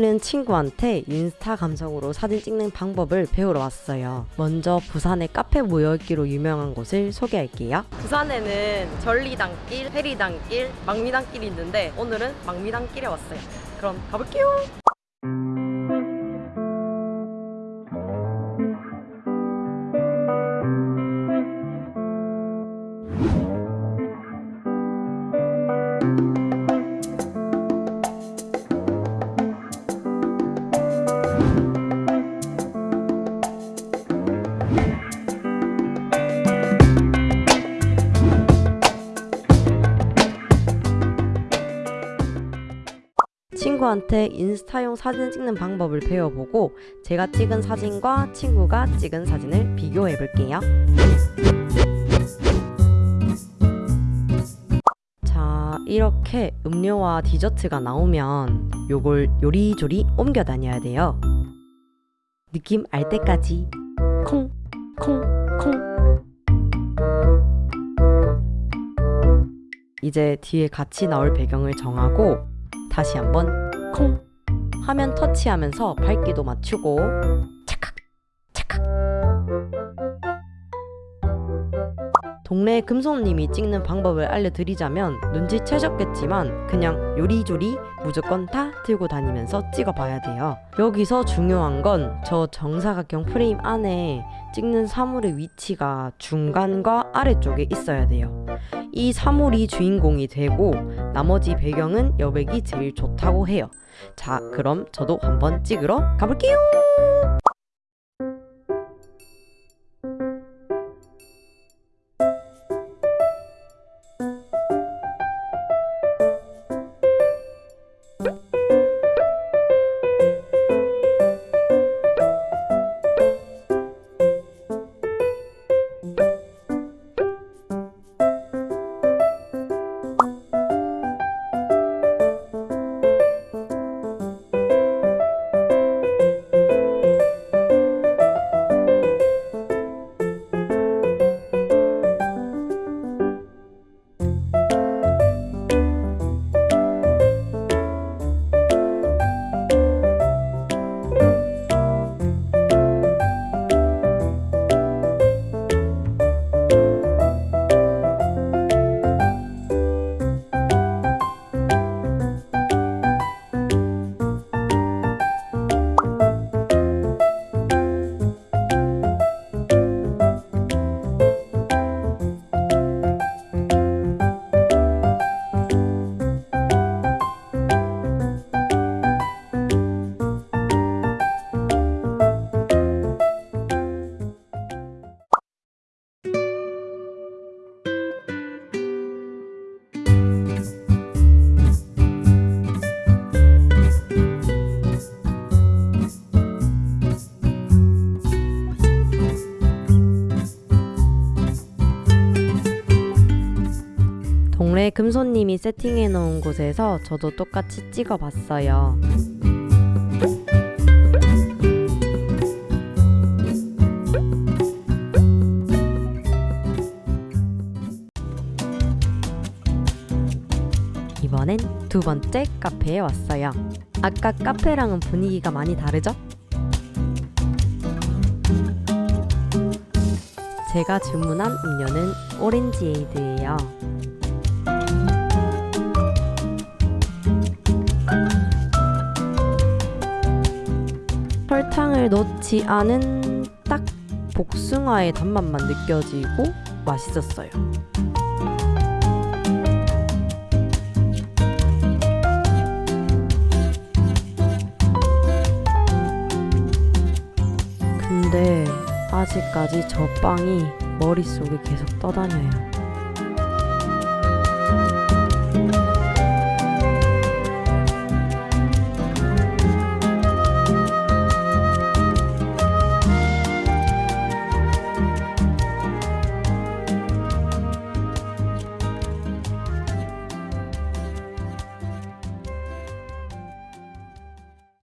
오늘은 친구한테 인스타 감성으로 사진 찍는 방법을 배우러 왔어요. 먼저 부산의 카페 모여있기로 유명한 곳을 소개할게요. 부산에는 전리단길, 해리단길, 망미단길이 있는데 오늘은 망미단길에 왔어요. 그럼 가볼게요. 친구한테 인스타용 사진 찍는 방법을 배워보고 제가 찍은 사진과 친구가 찍은 사진을 비교해 볼게요. 자, 이렇게 음료와 디저트가 나오면 요걸 요리조리 옮겨 다녀야 돼요. 느낌 알 때까지 콩, 콩, 콩. 이제 뒤에 같이 나올 배경을 정하고 다시 한번 콩 화면 터치하면서 밝기도 맞추고 착각 착각. 동네 금손님이 찍는 방법을 알려드리자면 눈치채셨겠지만 그냥 요리조리 무조건 다 들고 다니면서 찍어봐야 돼요. 여기서 중요한 건 저 정사각형 프레임 안에 찍는 사물의 위치가 중간과 아래쪽에 있어야 돼요 이 사물이 주인공이 되고 나머지 배경은 여백이 제일 좋다고 해요. 자, 그럼 저도 한번 찍으러 가볼게요. 동네 금손님이 세팅해 놓은 곳에서 저도 똑같이 찍어 봤어요. 이번엔 두 번째 카페에 왔어요. 아까 카페랑은 분위기가 많이 다르죠? 제가 주문한 음료는 오렌지 에이드예요. 설탕을 넣지 않은 딱 복숭아의 단맛만 느껴지고 맛있었어요. 근데 아직까지 저 빵이 머릿속에 계속 떠다녀요.